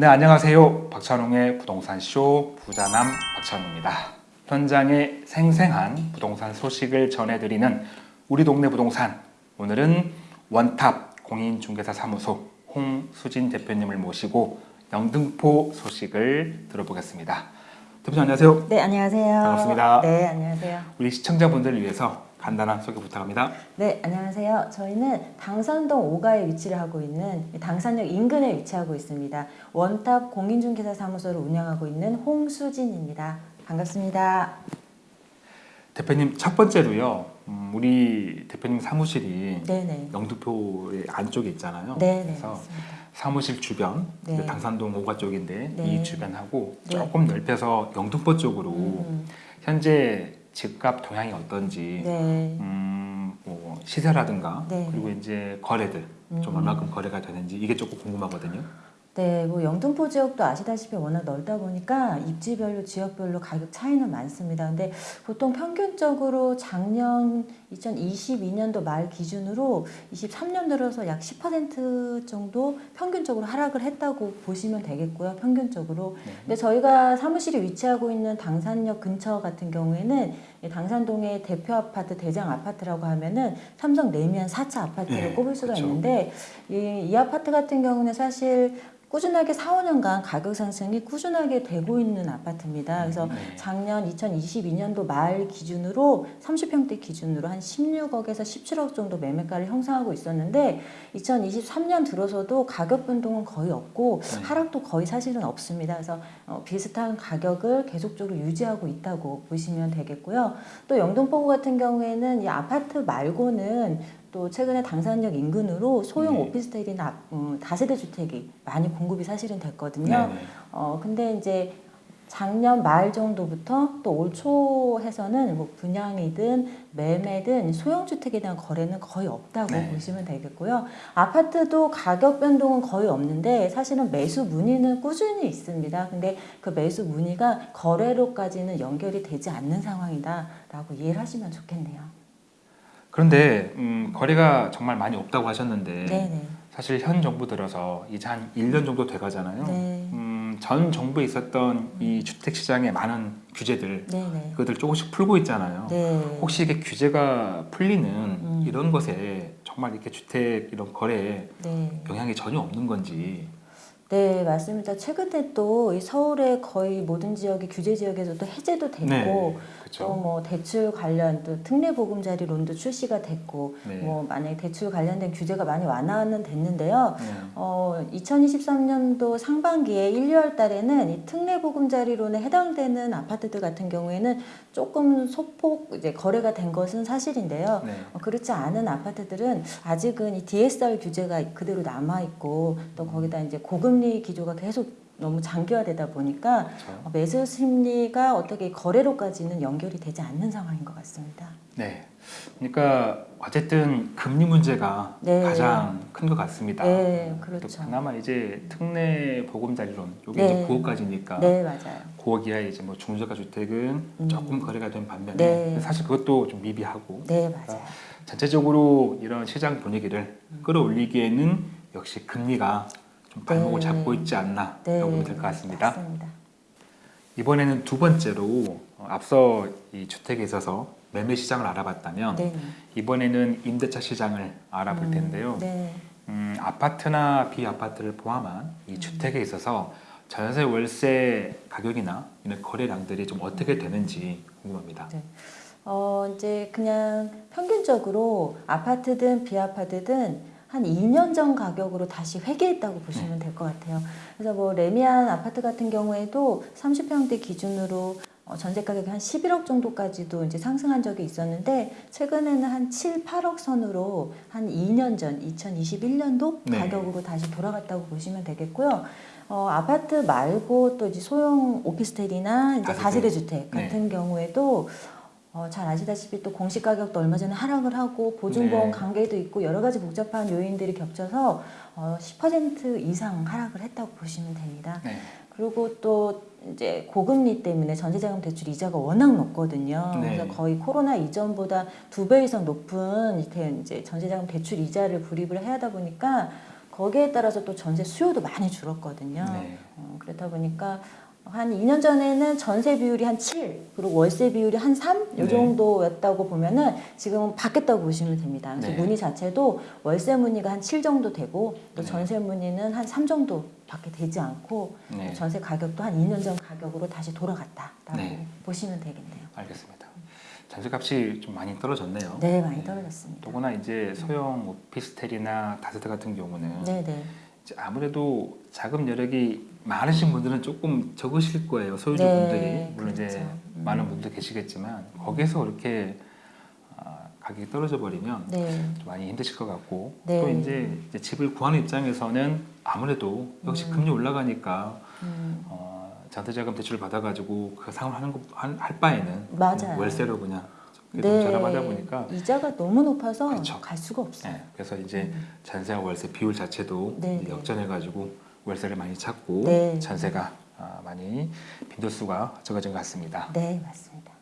네, 안녕하세요. 박찬웅의 부동산쇼 부자남 박찬웅입니다. 현장의 생생한 부동산 소식을 전해드리는 우리 동네 부동산. 오늘은 원탑 공인중개사 사무소 홍수진 대표님을 모시고 영등포 소식을 들어보겠습니다. 대표님 안녕하세요. 네, 안녕하세요. 반갑습니다. 네, 안녕하세요. 우리 시청자분들을 위해서 간단한 소개 부탁합니다. 네, 안녕하세요. 저희는 당산동 5가에 위치를 하고 있는 당산역 인근에 위치하고 있습니다. 원탑 공인중개사 사무소를 운영하고 있는 홍수진입니다. 반갑습니다. 대표님 첫 번째로요. 음, 우리 대표님 사무실이 네네. 영등포의 안쪽에 있잖아요. 네네. 그래서 맞습니다. 사무실 주변 네. 당산동 5가 쪽인데 네. 이 주변하고 네. 조금 넓혀서 영등포 쪽으로 음, 현재 집값 동향이 어떤지 네. 음, 뭐 시세라든가 네. 그리고 이제 거래들 좀 음. 얼마큼 거래가 되는지 이게 조금 궁금하거든요. 네, 뭐 영등포 지역도 아시다시피 워낙 넓다 보니까 입지별로 지역별로 가격 차이는 많습니다. 근데 보통 평균적으로 작년 2022년도 말 기준으로 23년 들어서 약 10% 정도 평균적으로 하락을 했다고 보시면 되겠고요. 평균적으로. 네. 근데 저희가 사무실이 위치하고 있는 당산역 근처 같은 경우에는 이 당산동의 대표 아파트 대장 아파트라고 하면은 삼성 레미안 4차 아파트를 네, 꼽을 수가 그쵸. 있는데 이, 이 아파트 같은 경우는 사실 꾸준하게 4, 5년간 가격 상승이 꾸준하게 되고 있는 아파트입니다. 그래서 네. 작년 2022년도 말 기준으로 30평대 기준으로 한 16억에서 17억 정도 매매가를 형성하고 있었는데 2023년 들어서도 가격 변동은 거의 없고 네. 하락도 거의 사실은 없습니다. 그래서 어, 비슷한 가격을 계속적으로 유지하고 있다고 보시면 되겠고요. 또 영등포구 같은 경우에는 이 아파트 말고는 또 최근에 당산역 인근으로 소형 네. 오피스텔이나 음, 다세대 주택이 많이 공급이 사실은 됐거든요. 네, 네. 어 근데 이제 작년 말 정도부터 또 올 초해서는 뭐 분양이든 매매든 소형 주택에 대한 거래는 거의 없다고 네. 보시면 되겠고요. 아파트도 가격 변동은 거의 없는데 사실은 매수 문의는 꾸준히 있습니다. 근데 그 매수 문의가 거래로까지는 연결이 되지 않는 상황이다라고 이해를 하시면 좋겠네요. 그런데 음, 거래가 정말 많이 없다고 하셨는데 네네. 사실 현 정부 들어서 이제 한 1년 정도 돼가잖아요. 네. 음, 전 정부에 있었던 이 주택 시장의 많은 규제들 네네. 그것들 조금씩 풀고 있잖아요. 네. 혹시 이게 규제가 풀리는 음. 이런 것에 정말 이렇게 주택 이런 거래에 네. 영향이 전혀 없는 건지 네, 맞습니다. 최근에 또이 서울의 거의 모든 지역이 규제 지역에서도 해제도 됐고 네, 또 그렇죠. 뭐 대출 관련 또 특례 보금자리 론도 출시가 됐고 네. 뭐 만약에 대출 관련된 규제가 많이 완화는 됐는데요. 네. 어, 2023년도 상반기에 1, 2월 달에는 이 특례 보금자리 론에 해당되는 아파트들 같은 경우에는 조금 소폭 이제 거래가 된 것은 사실인데요. 네. 어, 그렇지 않은 아파트들은 아직은 이 DSR 규제가 그대로 남아 있고 또 거기다 이제 고금리 기조가 계속 너무 장기화되다 보니까 그렇죠. 어, 매수 심리가 어떻게 거래로까지는 연결이 되지 않는 상황인 것 같습니다. 네. 그러니까 어쨌든 금리 문제가 네. 가장 큰 것 같습니다. 네, 또 그렇죠. 그나마 이제 특례 보금자 리론 여기 네. 이제 9억까지니까 네, 맞아요. 9억 이하 이제 뭐 중저가 주택은 음. 조금 거래가 된 반면에 네. 사실 그것도 좀 미비하고 네, 맞아요. 전체적으로 이런 시장 분위기를 끌어올리기에는 역시 금리가 좀 발목을 네. 잡고 있지 않나 네, 보면 될 것 같습니다. 맞습니다. 이번에는 두 번째로 어, 앞서 이 주택에 있어서 매매 시장을 알아봤다면 네, 이번에는 임대차 시장을 알아볼 음, 텐데요. 네. 음, 아파트나 비아파트를 포함한 이 음. 주택에 있어서 전세 월세 가격이나 이런 거래량들이 좀 어떻게 되는지 궁금합니다. 네. 어, 이제 그냥 평균적으로 아파트든 비아파트든 한 2년 전 가격으로 다시 회귀했다고 보시면 될 것 같아요. 그래서 뭐 레미안 아파트 같은 경우에도 30평대 기준으로 어, 전세 가격이 한 11억 정도까지도 이제 상승한 적이 있었는데 최근에는 한 7, 8억 선으로 한 2년 전 2021년도 네. 가격으로 다시 돌아갔다고 보시면 되겠고요. 어, 아파트 말고 또 이제 소형 오피스텔이나 이제 다세대. 다세대 주택 같은 경우에도 어, 잘 아시다시피 또 공시 가격도 얼마 전에 하락을 하고 보증보험 네. 관계도 있고 여러 가지 복잡한 요인들이 겹쳐서 어, 10% 이상 하락을 했다고 보시면 됩니다. 네. 그리고 또 이제 고금리 때문에 전세자금 대출 이자가 워낙 높거든요. 네. 그래서 거의 코로나 이전보다 두 배 이상 높은 이렇게 이제 전세자금 대출 이자를 불입을 해야 하다 보니까 거기에 따라서 또 전세 수요도 많이 줄었거든요. 네. 어, 그렇다 보니까 한 2년 전에는 전세 비율이 한 7, 그리고 월세 비율이 한 3, 네. 이 정도였다고 보면은 지금은 바뀌었다고 보시면 됩니다. 그래서 네. 문의 자체도 월세 문의가 한 7 정도 되고 또 네. 전세 문의는 한 3 정도 밖에 되지 않고 네. 전세 가격도 한 2년 전 가격으로 다시 돌아갔다라고 네. 보시면 되겠네요. 알겠습니다. 전세값이 좀 많이 떨어졌네요. 네, 많이 떨어졌습니다. 더구나 이제 소형 오피스텔이나 다세대 같은 경우는 네, 네. 이제 아무래도 자금 여력이 많으신 분들은 조금 적으실 거예요. 소유주 네, 분들이 물론 이제 그렇죠. 음. 많은 분들 계시겠지만 거기에서 그렇게 아, 가격이 떨어져 버리면 네. 좀 많이 힘드실 것 같고 네. 또 이제, 이제 집을 구하는 입장에서는 아무래도 역시 음. 금리 올라가니까 음, 어, 전세자금 대출을 받아가지고 그 상환 하는 거, 할, 할 바에는 맞아요. 월세로 그냥 좀 네. 저렴하다 보니까 이자가 너무 높아서 그렇죠. 갈 수가 없어요. 네, 그래서 이제 음. 전세와 월세 비율 자체도 네, 네. 역전해 가지고 월세를 많이 찾고 네. 전세가 아, 많이 빈도수가 적어진 것 같습니다. 네, 맞습니다.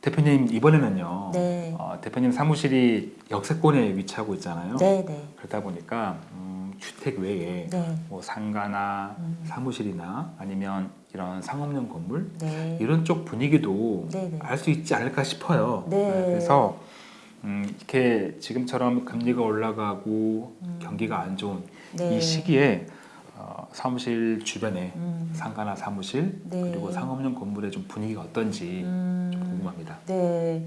대표님 이번에는요. 네. 어, 대표님 사무실이 역세권에 위치하고 있잖아요. 네, 네. 그러다 보니까 음, 주택 외에 네. 뭐 상가나 음. 사무실이나 아니면 이런 상업용 건물 네. 이런 쪽 분위기도 네, 네. 알수 있지 않을까 싶어요. 네. 그래서 음, 이렇게 지금처럼 금리가 올라가고 음. 경기가 안 좋은 네. 이 시기에 어, 사무실 주변에 음. 상가나 사무실 네. 그리고 상업용 건물의 좀 분위기가 어떤지 음. 좀 궁금합니다. 네.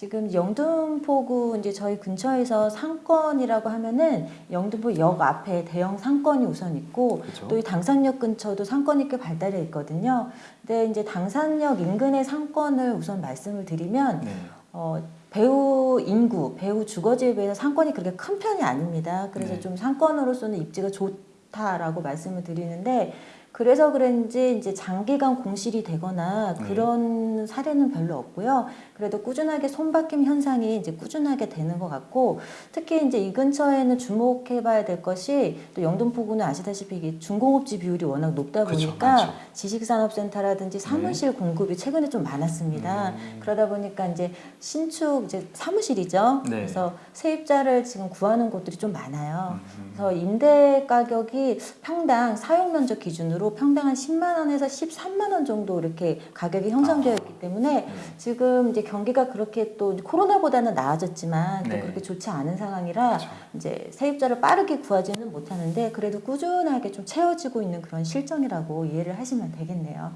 지금 영등포구 이제 저희 근처에서 상권이라고 하면은 영등포 역 앞에 대형 상권이 우선 있고? 또 이 당산역 근처도 상권이 꽤 발달해 있거든요. 근데 이제 당산역 인근의 상권을 우선 말씀을 드리면 네. 어, 배우 인구, 배우 주거지에 비해서 상권이 그렇게 큰 편이 아닙니다. 그래서 네. 좀 상권으로서는 입지가 좋다라고 말씀을 드리는데 그래서 그런지 이제 장기간 공실이 되거나 네. 그런 사례는 별로 없고요. 그래도 꾸준하게 손바뀜 현상이 이제 꾸준하게 되는 것 같고 특히 이제 이 근처에는 주목해봐야 될 것이 또 영등포구는 아시다시피 중공업지 비율이 워낙 높다 보니까 많죠. 지식산업센터라든지 사무실 공급이 최근에 좀 많았습니다. 음. 그러다 보니까 이제 신축 이제 사무실이죠. 네. 그래서 세입자를 지금 구하는 곳들이 좀 많아요. 음, 그래서 임대 가격이 평당 사용 면적 기준으로 평당 한 10만 원에서 13만 원 정도 이렇게 가격이 형성되어 있기 때문에 네. 지금 이제 경기가 그렇게 또 코로나보다는 나아졌지만 네. 또 그렇게 좋지 않은 상황이라 그렇죠. 이제 세입자를 빠르게 구하지는 못하는데 그래도 꾸준하게 좀 채워지고 있는 그런 실정이라고 이해를 하시면 되겠네요.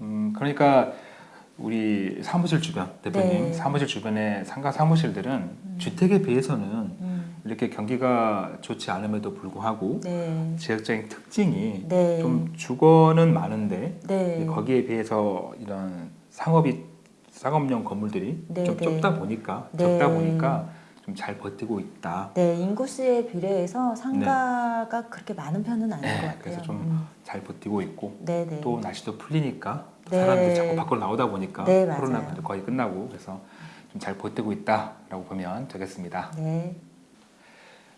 음, 그러니까 우리 사무실 주변 대표님 네. 사무실 주변의 상가 사무실들은 주택에 비해서는 음, 이렇게 경기가 좋지 않음에도 불구하고 네, 지역적인 특징이 네, 좀 주거는 많은데 네, 거기에 비해서 이런 상업이 상업용 건물들이 네, 좀 네. 좁다 보니까 네. 적다 보니까 좀 잘 버티고 있다. 네 인구수에 비례해서 상가가 그렇게 많은 편은 아닌 네, 것 같아요. 그래서 좀 음, 잘 버티고 있고 네, 네, 또 날씨도 풀리니까 또 네. 사람들이 자꾸 밖으로 나오다 보니까 네. 이제 거의 끝나고 그래서 좀 잘 버티고 있다라고 보면 되겠습니다. 네,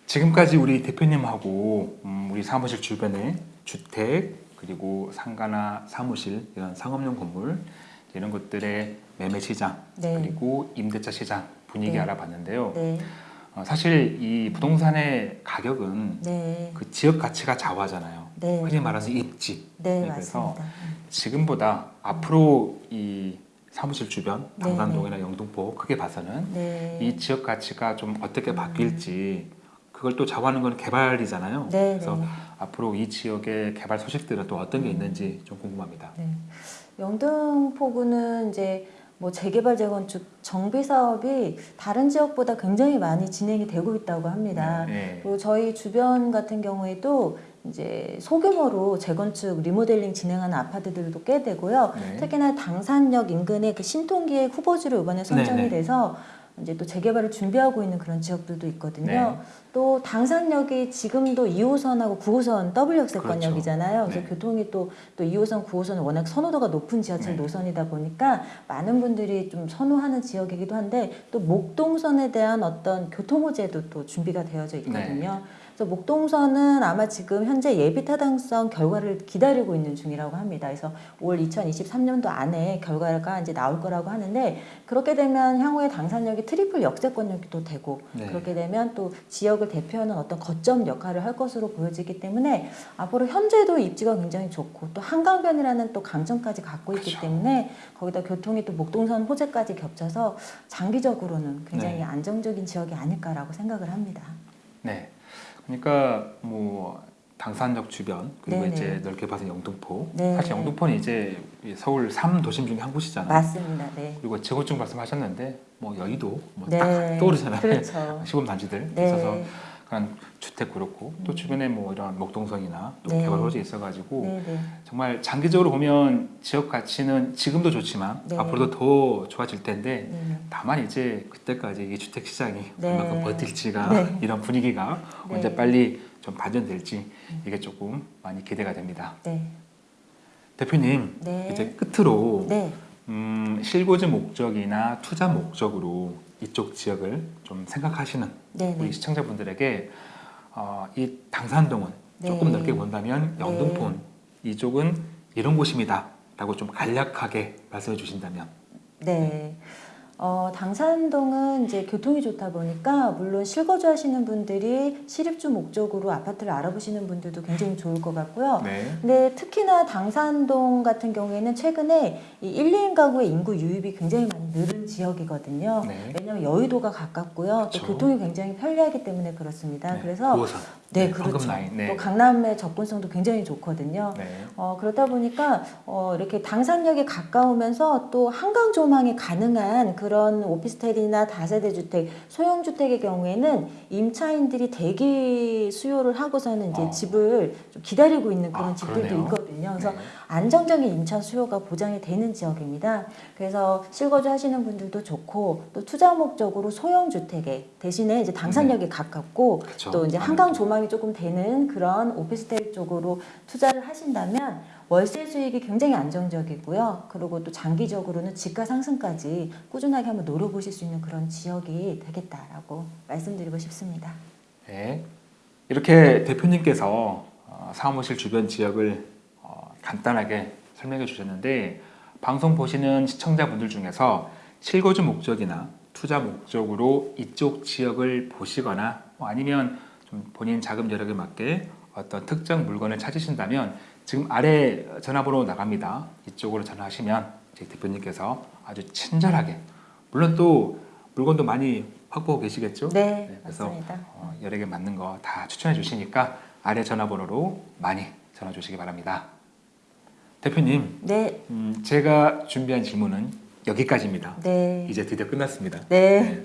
지금까지 우리 대표님하고 음, 우리 사무실 주변에 주택 그리고 상가나 사무실 이런 상업용 건물 이런 것들의 매매 시장 네. 그리고 임대차 시장 분위기 네. 알아봤는데요. 네, 어, 사실 이 부동산의 가격은 네, 그 지역 가치가 좌우하잖아요. 네, 흔히 말해서 입지. 네, 네, 그래서 맞습니다. 음. 지금보다 앞으로 이 사무실 주변 네, 당산동이나 영등포 크게 봐서는 네, 이 지역 가치가 좀 어떻게 바뀔지 그걸 또 좌우하는 건 개발이잖아요. 네, 그래서 네. 앞으로 이 지역의 개발 소식들은 또 어떤 게 있는지 좀 궁금합니다. 네. 영등포구는 이제 뭐 재개발 재건축 정비 사업이 다른 지역보다 굉장히 많이 진행이 되고 있다고 합니다. 네. 그리고 저희 주변 같은 경우에도 이제 소규모로 재건축 리모델링 진행하는 아파트들도 꽤 되고요. 네. 특히나 당산역 인근의 그 신통기획 후보지로 이번에 선정이 네, 네. 돼서 이제 또 재개발을 준비하고 있는 그런 지역들도 있거든요. 네. 또 당산역이 지금도 2호선하고 9호선 더블 역세권역이잖아요. 그래서 네. 교통이 또, 또 2호선, 9호선은 워낙 선호도가 높은 지하철 네. 노선이다 보니까 많은 분들이 좀 선호하는 지역이기도 한데 또 목동선에 대한 어떤 교통 호재도 또 준비가 되어져 있거든요. 그래서 목동선은 아마 지금 현재 예비 타당성 결과를 기다리고 있는 중이라고 합니다. 그래서 올 2023년도 안에 결과가 이제 나올 거라고 하는데 그렇게 되면 향후에 당산역이 트리플 역세권역이 또 되고 네. 그렇게 되면 또 지역을 대표하는 어떤 거점 역할을 할 것으로 보여지기 때문에 앞으로 현재도 입지가 굉장히 좋고 또 한강변이라는 또 강점까지 갖고 있기 그쵸. 때문에 거기다 교통이 또 목동선 호재까지 겹쳐서 장기적으로는 굉장히 네. 안정적인 지역이 아닐까라고 생각을 합니다. 네. 그러니까 뭐 당산역 주변 그리고 네네. 이제 넓게 봐서 영등포. 네. 사실 영등포는 이제 이 서울 3도심 중에 한 곳이잖아요. 맞습니다. 네. 그리고 재건축 말씀하셨는데 뭐 여의도 뭐딱 네. 떠오르잖아요. 그렇죠. 시골 단지들 네. 있어서 그런 주택 그렇고 또 주변에 뭐 이런 목동선이나 또 네. 개발 호재 있어가지고 네, 네. 정말 장기적으로 보면 지역 가치는 지금도 좋지만 네. 앞으로도 더 좋아질 텐데 네. 다만 이제 그때까지 이 주택 시장이 네. 얼마큼 버틸지가 네. 이런 분위기가 네. 언제 빨리 좀 반전될지 이게 조금 많이 기대가 됩니다. 네. 대표님 네. 이제 끝으로 네. 음, 실거주 목적이나 투자 목적으로 이쪽 지역을 좀 생각하시는 네. 우리 네. 시청자분들에게 어, 이 당산동은 네. 조금 넓게 본다면 네. 영등포는 이쪽은 이런 곳입니다 라고 좀 간략하게 말씀해 주신다면 네. 어, 당산동은 이제 교통이 좋다 보니까 물론 실거주 하시는 분들이 실입주 목적으로 아파트를 알아보시는 분들도 굉장히 좋을 것 같고요. 네. 근데 특히나 당산동 같은 경우에는 최근에 이 1, 2인 가구의 인구 유입이 굉장히 늘은 지역이거든요. 네. 왜냐하면 여의도가 가깝고요. 또 그렇죠. 교통이 굉장히 편리하기 때문에 그렇습니다. 네. 그래서 9호선. 네, 황금 그렇죠. 네. 또 강남의 접근성도 굉장히 좋거든요. 네. 어, 그러다 보니까 어, 이렇게 당산역에 가까우면서 또 한강 조망이 가능한 그런 오피스텔이나 다세대 주택, 소형 주택의 경우에는 임차인들이 대기 수요를 하고서는 이제 어. 집을 좀 기다리고 있는 그런 아, 집들도 그러네요. 있거든요. 그래서 네. 안정적인 임차 수요가 보장이 되는 지역입니다. 그래서 실거주 하시는 분들도 좋고 또 투자 목적으로 소형 주택에 대신에 이제 가깝고 네. 그쵸. 또 이제 아무래도. 한강 조망이 조금 되는 그런 오피스텔 쪽으로 투자를 하신다면 월세 수익이 굉장히 안정적이고요. 그리고 또 장기적으로는 지가 상승까지 꾸준하게 한번 노려보실 수 있는 그런 지역이 되겠다라고 말씀드리고 싶습니다. 네. 이렇게 대표님께서 어, 사무실 주변 지역을 어, 간단하게 설명해 주셨는데 방송 보시는 시청자분들 중에서 실거주 목적이나 투자 목적으로 이쪽 지역을 보시거나 뭐 아니면 좀 본인 자금 여력에 맞게 어떤 특정 물건을 찾으신다면 지금 아래 전화번호 나갑니다. 이쪽으로 전화하시면 저희 대표님께서 아주 친절하게 물론 또 물건도 많이 확보하고 계시겠죠? 네, 그래서 맞습니다. 어, 여력에 맞는 거 다 추천해 주시니까 아래 전화번호로 많이 전화 주시기 바랍니다. 대표님, 네, 음, 제가 준비한 질문은 여기까지입니다. 네, 이제 드디어 끝났습니다. 네.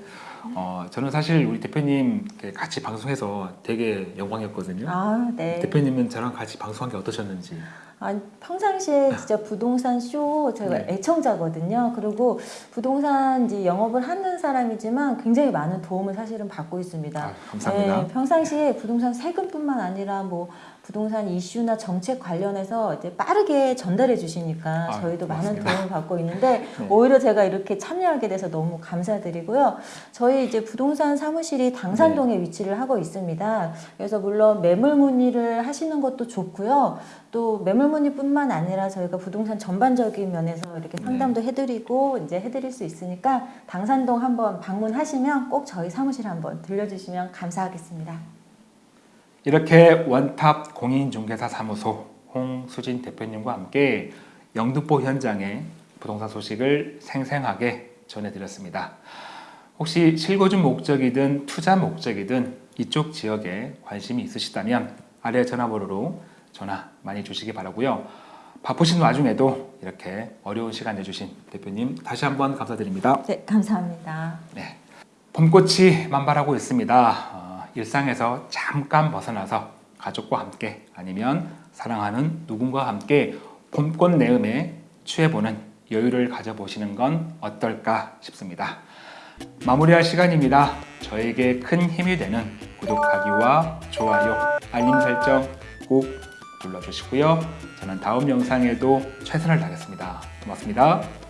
어, 저는 사실 우리 대표님 같이 방송해서 되게 영광이었거든요. 아, 네. 대표님은 저랑 같이 방송한 게 어떠셨는지. 아, 평상시에 진짜 부동산 쇼 제가 네. 애청자거든요. 그리고 부동산 이제 영업을 하는 사람이지만 굉장히 많은 도움을 사실은 받고 있습니다. 아, 감사합니다. 네, 평상시에 부동산 세금뿐만 아니라 뭐 부동산 이슈나 정책 관련해서 이제 빠르게 전달해 주시니까 아, 저희도 많은 고맙습니다. 도움을 받고 있는데 네. 오히려 제가 이렇게 참여하게 돼서 너무 감사드리고요. 저희 이제 부동산 사무실이 당산동에 네. 위치를 하고 있습니다. 그래서 물론 매물 문의를 하시는 것도 좋고요. 또 매물 문의뿐만 아니라 저희가 부동산 전반적인 면에서 이렇게 네. 상담도 해드리고 이제 해드릴 수 있으니까 당산동 한번 방문하시면 꼭 저희 사무실 한번 들려주시면 감사하겠습니다. 이렇게 원탑 공인중개사 사무소 홍수진 대표님과 함께 영등포 현장의 부동산 소식을 생생하게 전해드렸습니다. 혹시 실거주 목적이든 투자 목적이든 이쪽 지역에 관심이 있으시다면 아래 전화번호로 전화 많이 주시기 바라고요. 바쁘신 와중에도 이렇게 어려운 시간 내주신 대표님 다시 한번 감사드립니다. 네, 감사합니다. 네. 봄꽃이 만발하고 있습니다. 어, 일상에서 잠깐 벗어나서 가족과 함께 아니면 사랑하는 누군가와 함께 봄꽃 내음에 취해보는 여유를 가져보시는 건 어떨까 싶습니다. 마무리할 시간입니다. 저에게 큰 힘이 되는 구독하기와 좋아요, 알림 설정 꼭 눌러주시고요. 저는 다음 영상에도 최선을 다하겠습니다. 고맙습니다.